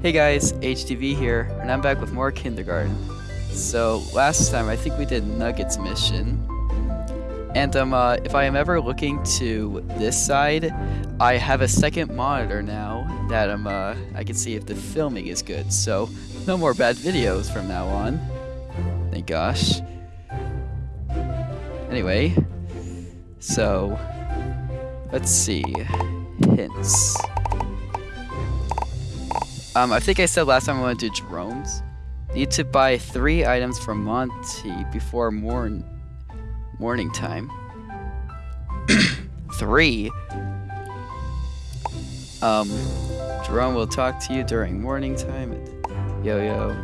Hey guys, HTV here, and I'm back with more kindergarten. So last time I think we did Nuggets mission, and um, uh, if I am ever looking to this side, I have a second monitor now that um, uh, I can see if the filming is good. So no more bad videos from now on. Thank gosh. Anyway, so let's see hints. Um, I think I said last time I went to Jerome's. Need to buy three items from Monty before morn morning time. three. Um, Jerome will talk to you during morning time. Yo yo.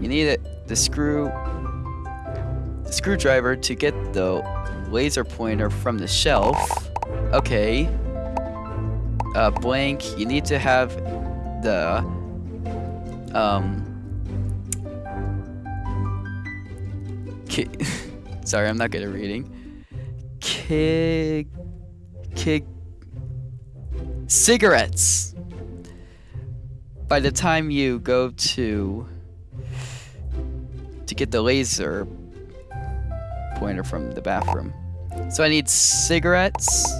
You need it. The screw. The screwdriver to get the laser pointer from the shelf. Okay. Uh, blank. You need to have the um sorry I'm not good at reading. Kid kid cigarettes. By the time you go to to get the laser pointer from the bathroom. So I need cigarettes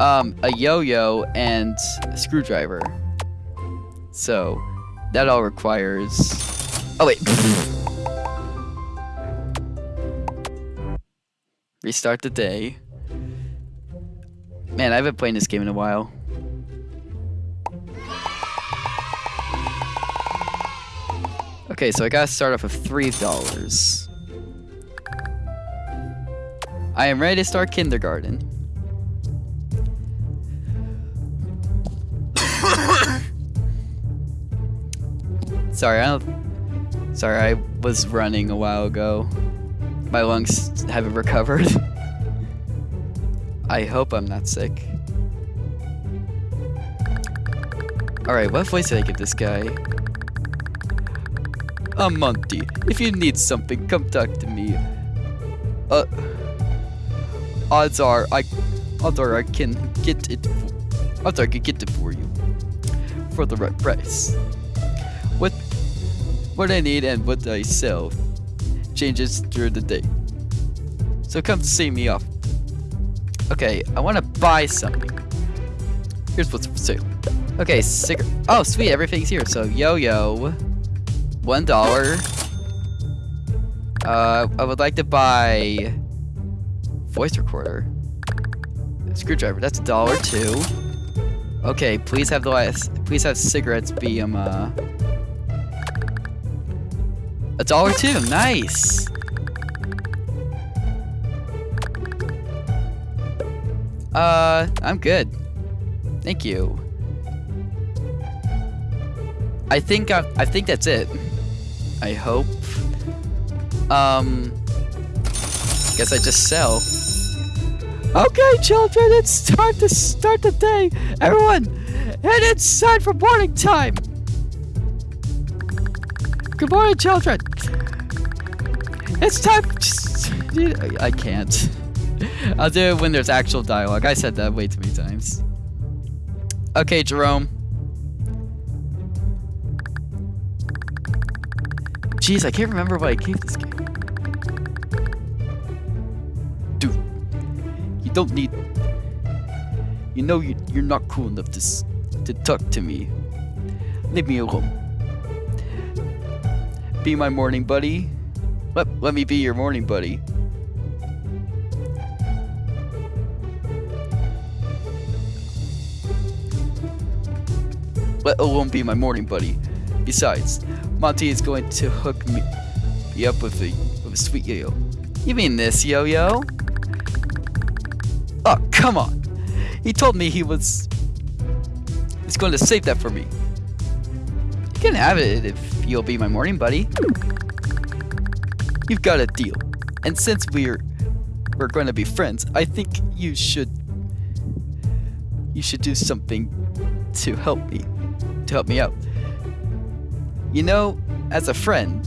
um a yo-yo and a screwdriver so, that all requires... Oh, wait. Restart the day. Man, I haven't played this game in a while. Okay, so I gotta start off with $3. I am ready to start kindergarten. Sorry, I don't... Sorry, I was running a while ago. My lungs haven't recovered. I hope I'm not sick. Alright, what voice did I give this guy? I'm Monty. If you need something, come talk to me. Uh... Odds are, I... Odds are I can get it... Odds are I can get it for you. For the right price. What I need and what I sell changes during the day. So come see me off. Okay, I want to buy something. Here's what's for sale. Okay, cigarette. Oh, sweet, everything's here. So yo-yo, one dollar. Uh, I would like to buy voice recorder. Screwdriver. That's a dollar too. Okay, please have the last. Please have cigarettes be um uh a dollar two, nice. Uh, I'm good. Thank you. I think I, I think that's it. I hope. Um, guess I just sell. Okay, children, it's time to start the day. Everyone, head inside for morning time. Morning, children. It's time. I can't. I'll do it when there's actual dialogue. I said that way too many times. Okay, Jerome. Jeez, I can't remember what I gave this game. Dude, you don't need. You know you, you're not cool enough to to talk to me. Leave me alone. Be my morning buddy. Let, let me be your morning buddy. Let alone be my morning buddy. Besides, Monty is going to hook me, me up with a, with a sweet yo-yo. You mean this yo-yo? Oh, come on. He told me he was... He's going to save that for me. You can have it if you'll be my morning buddy. You've got a deal. And since we're we're going to be friends, I think you should you should do something to help me to help me out. You know, as a friend,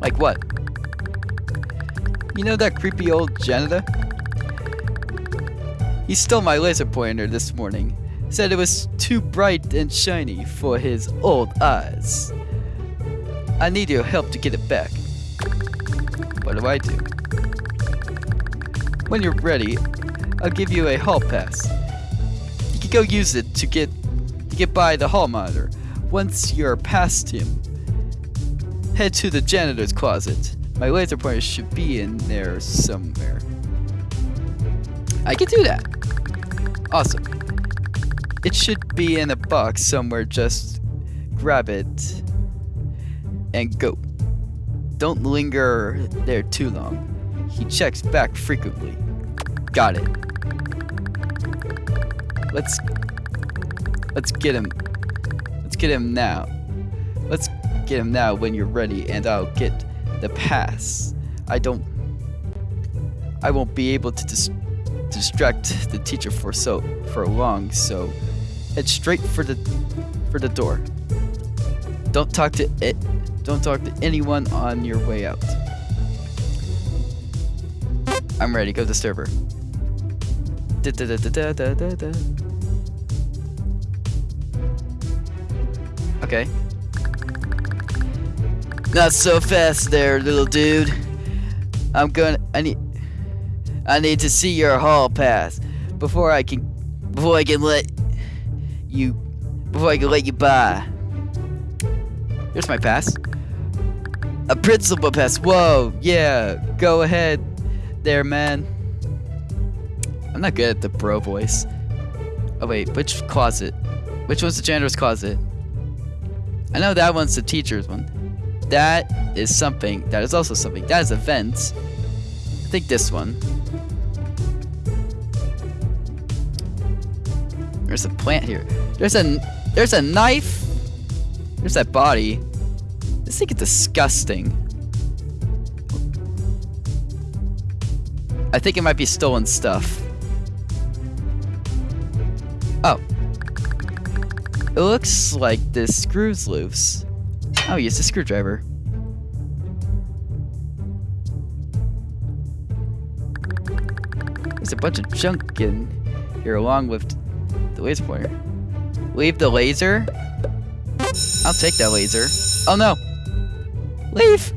like what? You know that creepy old janitor? He stole my laser pointer this morning. Said it was too bright and shiny for his old eyes. I need your help to get it back. What do I do? When you're ready, I'll give you a hall pass. You can go use it to get to get by the hall monitor. Once you're past him, head to the janitor's closet. My laser pointer should be in there somewhere. I can do that. Awesome. It should be in a box somewhere. Just grab it and go. Don't linger there too long. He checks back frequently. Got it. Let's let's get him. Let's get him now. Let's get him now when you're ready and I'll get the pass. I don't I won't be able to dis distract the teacher for so for long, so head straight for the for the door. Don't talk to it don't talk to anyone on your way out. I'm ready, go disturb her. Da da da da da da da. Okay. Not so fast there, little dude. I'm gonna I need I need to see your hall pass before I can before I can let you before I can let you by. Here's my pass. A principal pass. Whoa, yeah. Go ahead there, man. I'm not good at the bro voice. Oh wait, which closet? Which one's the janitor's closet? I know that one's the teacher's one. That is something. That is also something. That is a vent. I think this one. There's a plant here. There's a there's a knife. There's that body. This thing is disgusting. I think it might be stolen stuff. Oh. It looks like this screw's loose. Oh, use a screwdriver. There's a bunch of junk in here along with the laser pointer. Leave the laser? I'll take that laser. Oh no! Leave!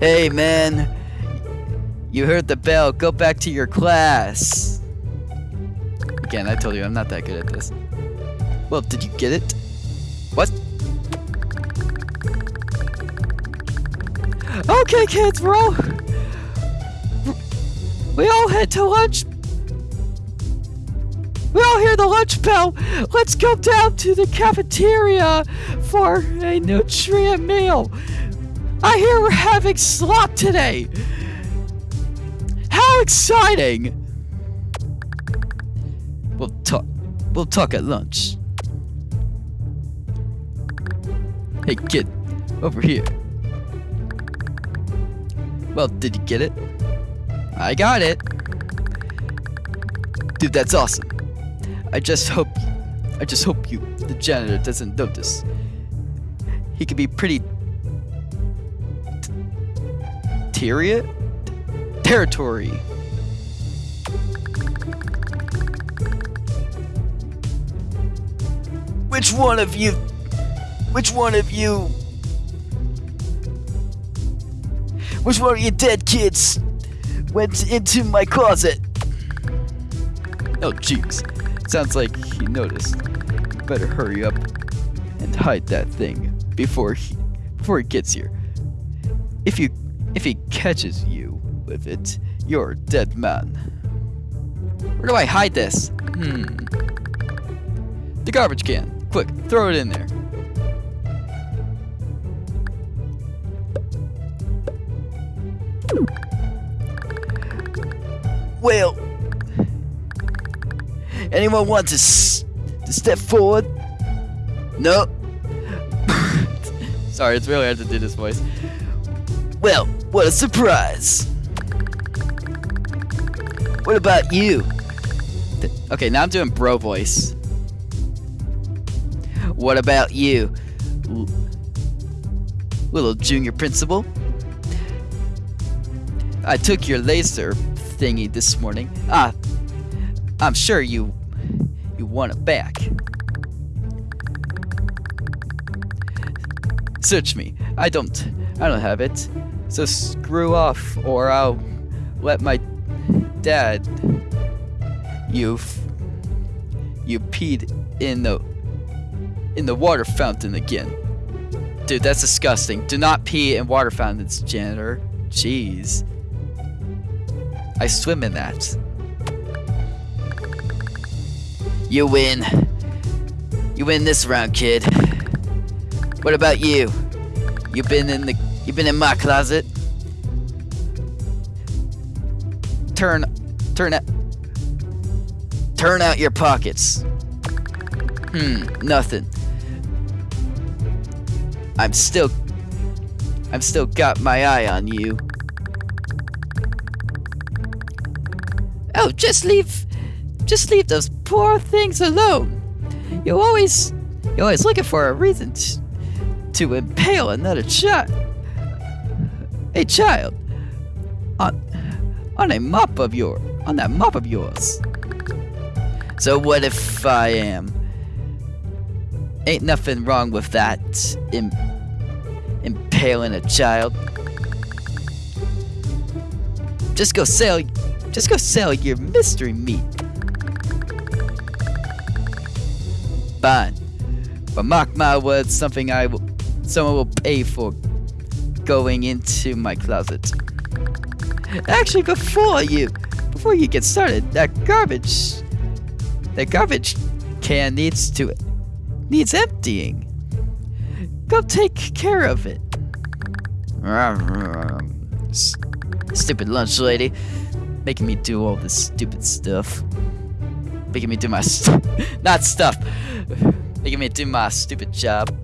Hey, man. You heard the bell. Go back to your class. Again, I told you I'm not that good at this. Well, did you get it? What? Okay, kids, we're all... We all head to lunch. All hear the lunch bell. Let's go down to the cafeteria for a nutrient meal. I hear we're having slop today. How exciting! We'll talk. We'll talk at lunch. Hey kid, over here. Well, did you get it? I got it. Dude, that's awesome. I just hope I just hope you the janitor doesn't notice he could be pretty Tyria? Territory. Which one of you? Which one of you? Which one of you dead kids went into my closet? Oh, jeez. Sounds like he noticed. Better hurry up and hide that thing before he before he gets here. If you if he catches you with it, you're a dead man. Where do I hide this? Hmm. The garbage can. Quick, throw it in there. Well, anyone want to, to step forward? No. Sorry, it's really hard to do this voice. Well, what a surprise! What about you? Okay, now I'm doing bro voice. What about you? Little junior principal? I took your laser thingy this morning. Ah, I'm sure you you want it back. Search me. I don't. I don't have it. So screw off, or I'll let my dad. You. You peed in the in the water fountain again. Dude, that's disgusting. Do not pee in water fountains, janitor. Jeez. I swim in that. You win. You win this round, kid. What about you? You've been in the you've been in my closet? Turn turn out Turn out your pockets. Hmm, nothing. I'm still I'm still got my eye on you. Oh, just leave just leave those poor things alone. You always you're always looking for a reason to, impale another child. A child on on a mop of your on that mop of yours. So what if I am? Ain't nothing wrong with that. Im impaling a child. Just go sell just go sell your mystery meat. But mark my words, something I will someone will pay for going into my closet. Actually before you before you get started, that garbage that garbage can needs to needs emptying. Go take care of it. Stupid lunch lady. Making me do all this stupid stuff. Making me do my st not stuff. Making me do my stupid job.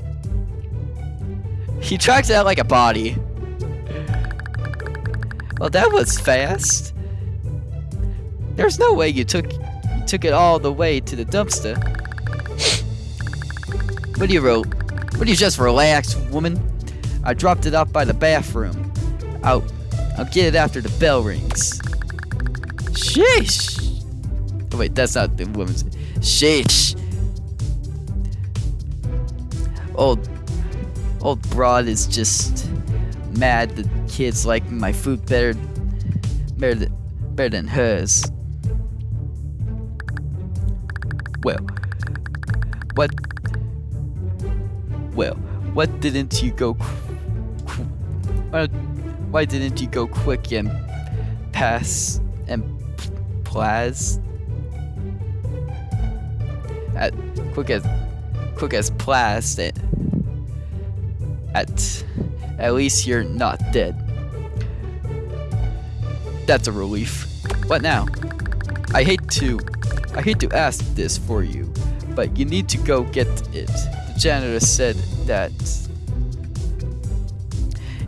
He tracks out like a body. Well, that was fast. There's no way you took you took it all the way to the dumpster. What do you wrote? What do you just relax, woman? I dropped it off by the bathroom. I'll I'll get it after the bell rings. Sheesh. Oh, wait, that's not the woman's. Sheesh. Old, old broad is just mad the kids like my food better, better, better than hers. Well, what? Well, what didn't you go? Why, uh, why didn't you go quick and pass and Plaz at quick as quick as Plaz at at at least you're not dead. That's a relief. What now? I hate to I hate to ask this for you, but you need to go get it. The janitor said that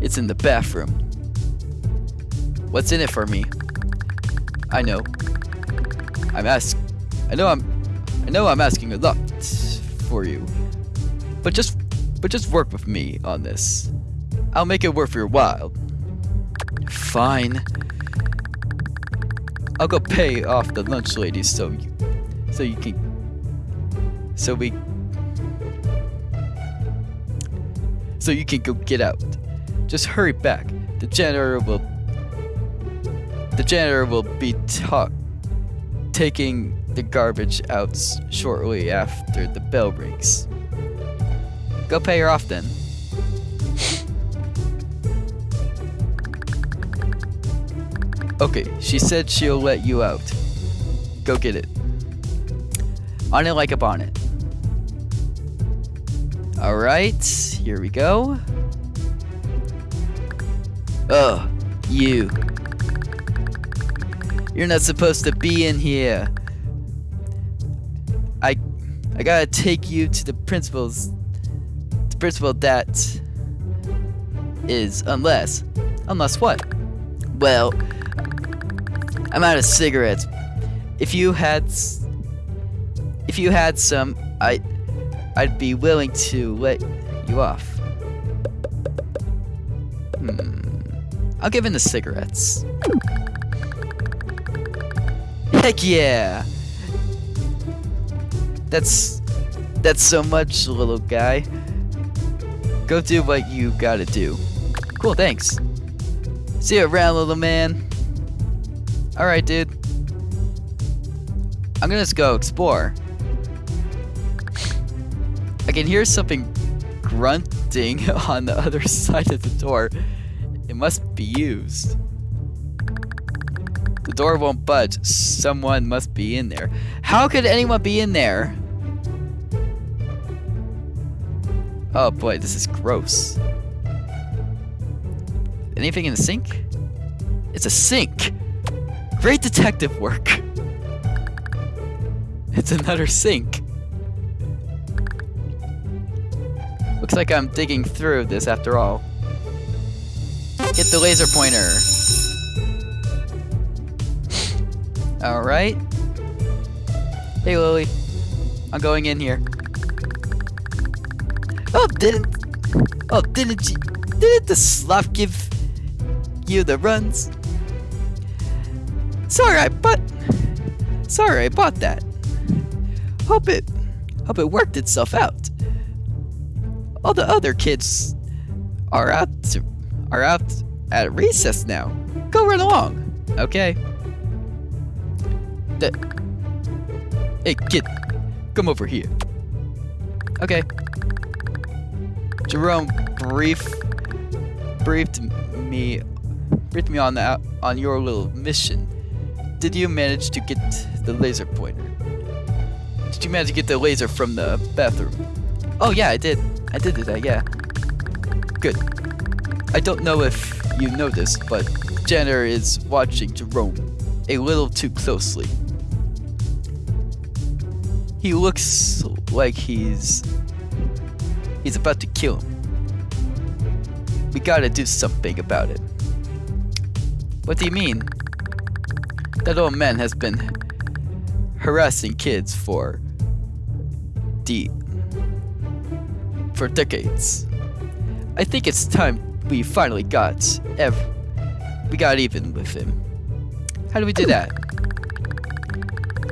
it's in the bathroom. What's in it for me? I know. I'm ask. I know I'm. I know I'm asking a lot for you, but just, but just work with me on this. I'll make it worth your while. Fine. I'll go pay off the lunch lady so you, so you can, so we, so you can go get out. Just hurry back. The janitor will, the janitor will be taught taking the garbage out shortly after the bell rings. Go pay her off then. Okay, she said she'll let you out. Go get it. On it like a bonnet. Alright, here we go. Ugh, you. You're not supposed to be in here. I I gotta take you to the principal's the all, that is unless unless what? Well, I'm out of cigarettes. If you had if you had some, I I'd be willing to let you off. Hmm. I'll give in the cigarettes. Heck yeah! That's that's so much, little guy. Go do what you gotta do. Cool, thanks. See you around, little man. Alright, dude. I'm gonna just go explore. I can hear something grunting on the other side of the door. It must be used. The door won't budge. Someone must be in there. How could anyone be in there? Oh boy, this is gross. Anything in the sink? It's a sink! Great detective work! It's another sink. Looks like I'm digging through this after all. Get the laser pointer. Alright. Hey Lily. I'm going in here. Oh, didn't... Oh, didn't you... Didn't the sloth give you the runs? Sorry, I bought... Sorry, I bought that. Hope it... Hope it worked itself out. All the other kids are out to, are out at recess now. Go run along, okay? The, hey, kid, come over here. Okay. Jerome brief briefed me briefed me on that on your little mission. Did you manage to get the laser pointer? Did you manage to get the laser from the bathroom? Oh yeah, I did. I did do that, yeah. Good. I don't know if you know this, but Jenner is watching Jerome a little too closely. He looks like he's He's about to kill him. We gotta do something about it. What do you mean? That old man has been harassing kids for the for decades. I think it's time we finally got ev we got even with him. How do we do that?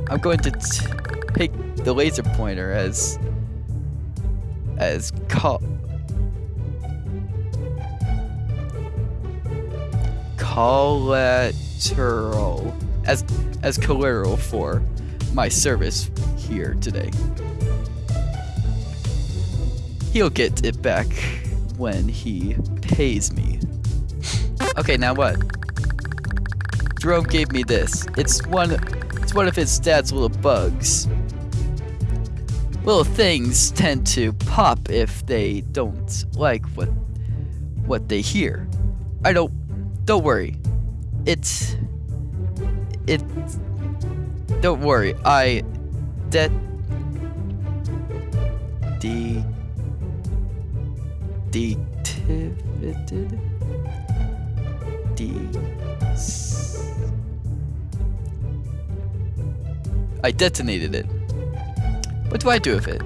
I'm going to take the laser pointer as as co collateral as as collateral for my service here today. He'll get it back when he pays me. Okay, now what? Jerome gave me this. It's one it's one of his dad's little bugs little things tend to pop if they don't like what what they hear. I don't don't worry. It's it don't worry. I that de detivated de I detonated it. What do I do with it?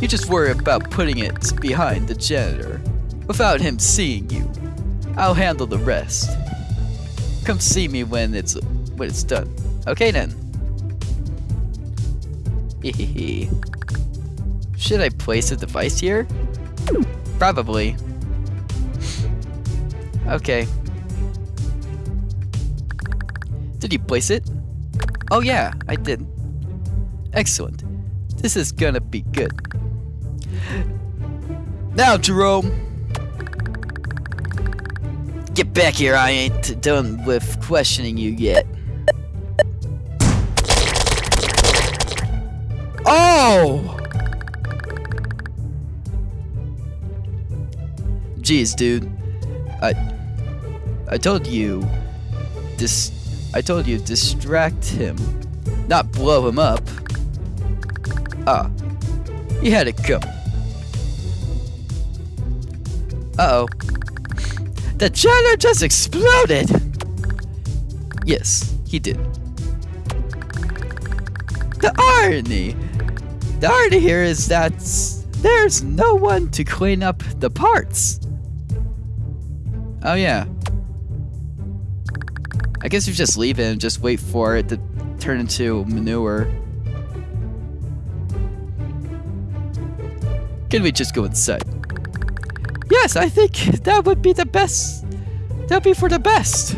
You just worry about putting it behind the janitor, without him seeing you. I'll handle the rest. Come see me when it's when it's done. Okay then. Should I place a device here? Probably. Okay. Did you place it? Oh yeah, I did. Excellent. This is gonna be good. Now, Jerome! Get back here, I ain't done with questioning you yet. Oh! Jeez, dude. I... I told you... Dis... I told you distract him. Not blow him up. Ah, he had it coming. Uh-oh. The janitor just exploded! Yes, he did. The irony! The irony here is that there's no one to clean up the parts. Oh yeah. I guess you just leave it and just wait for it to turn into manure. Can we just go inside? Yes, I think that would be the best. That'd be for the best.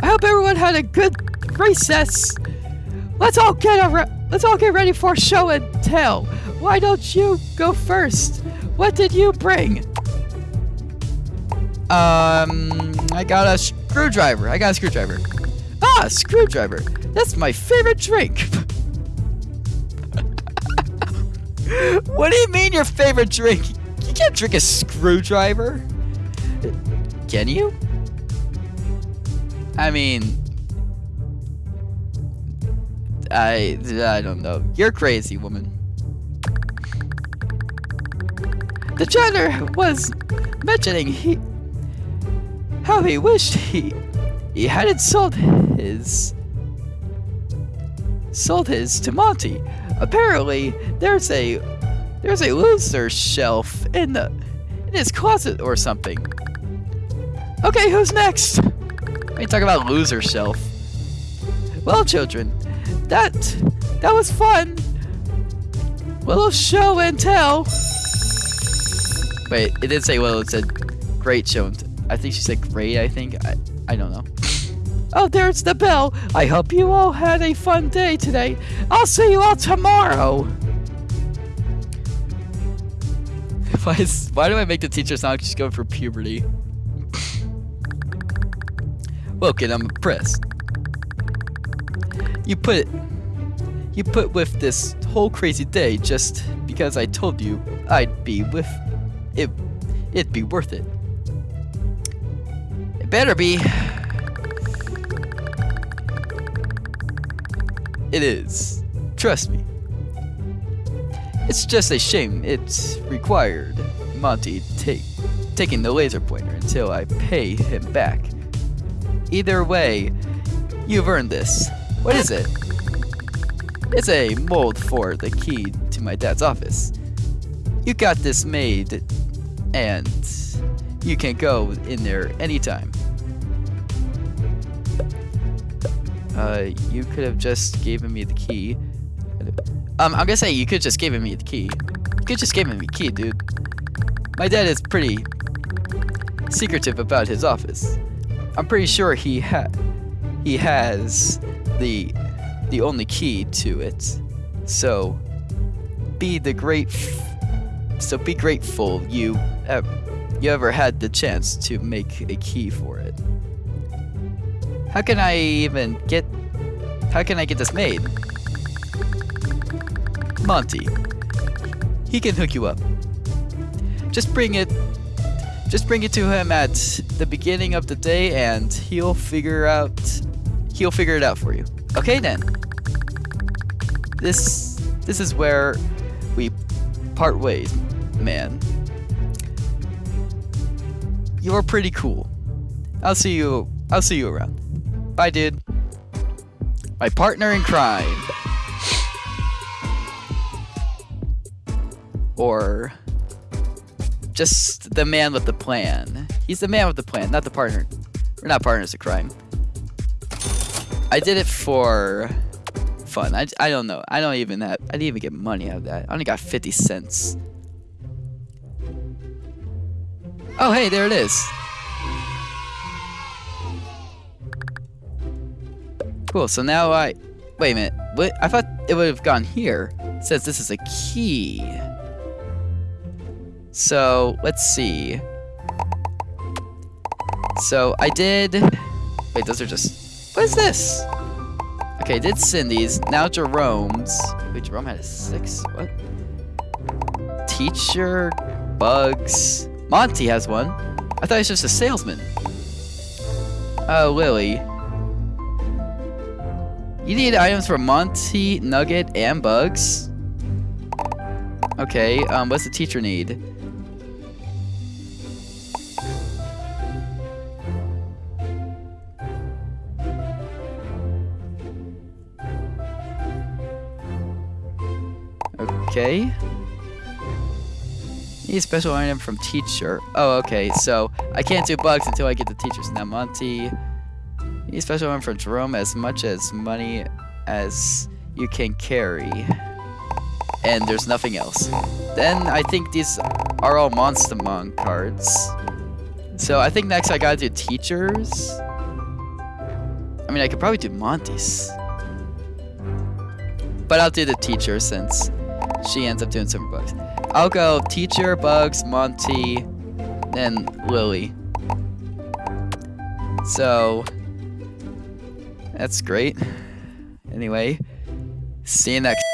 I hope everyone had a good recess. Let's all get a let's all get ready for show and tell. Why don't you go first? What did you bring? Um, I got a screwdriver. I got a screwdriver. Ah, screwdriver. That's my favorite drink. what do you mean your favorite drink? You can't drink a screwdriver. Can you? I mean, I I don't know. You're crazy, woman. The janitor was mentioning he how he wished he he hadn't sold his sold his to Monty. Apparently, there's a there's a loser shelf in the in his closet or something. Okay, who's next? You talking about loser shelf? Well, children, that that was fun. Little show and tell. Wait, it didn't say well. It said great show. And I think she said great. I think I I don't know. Oh, there's the bell. I hope you all had a fun day today. I'll see you all tomorrow. Why, is, why do I make the teacher sound like she's going for puberty? kid, I'm impressed. You put you put with this whole crazy day just because I told you I'd be with it. It'd be worth it. It better be. It is. Trust me. It's just a shame it's required Monty take taking the laser pointer until I pay him back. Either way, you've earned this. What is it? It's a mold for the key to my dad's office. You got this made, and you can go in there anytime. Uh, you could have just given me the key. Um, I'm gonna say you could just given me the key. You could just given me the key, dude. My dad is pretty secretive about his office. I'm pretty sure he ha he has the the only key to it. So be the great so be grateful you uh, you ever had the chance to make a key for it. How can I even get... How can I get this made? Monty. He can hook you up. Just bring it... Just bring it to him at the beginning of the day and he'll figure out... He'll figure it out for you. Okay then. This... This is where we part ways, man. You're pretty cool. I'll see you... I'll see you around. Bye, dude. My partner in crime. Or just the man with the plan. He's the man with the plan, not the partner. We're not partners in crime. I did it for fun. I, I don't know. I don't even have, I didn't even get money out of that. I only got 50 cents. Oh, hey, there it is. Cool, so now I... Wait a minute. What? I thought it would have gone here. It says this is a key. So, let's see. So, I did... Wait, those are just... What is this? Okay, I did Cindy's. Now Jerome's. Wait, Jerome had a six? What? Teacher, Bugs. Monty has one. I thought he was just a salesman. Oh, Lily. You need items for Monty, Nugget, and Bugs? Okay, um, what's the teacher need? Okay. Need a special item from teacher. Oh, okay, so I can't do bugs until I get the teachers. Now Monty... A special one for Jerome as much as money as you can carry. and there's nothing else. Then I think these are all Monstermon cards. So I think next I gotta do teachers. I mean, I could probably do Monty's. But I'll do the teacher since she ends up doing some bugs. I'll go teacher, bugs, Monty, then Lily. So that's great. Anyway, see you next